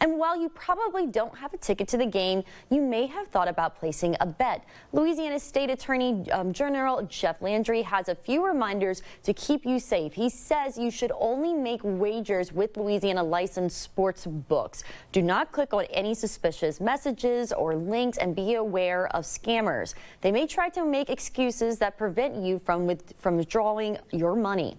And while you probably don't have a ticket to the game, you may have thought about placing a bet. Louisiana State Attorney um, General Jeff Landry has a few reminders to keep you safe. He says you should only make wagers with Louisiana licensed sports books. Do not click on any suspicious messages or links and be aware of scammers. They may try to make excuses that prevent you from, with, from withdrawing your money.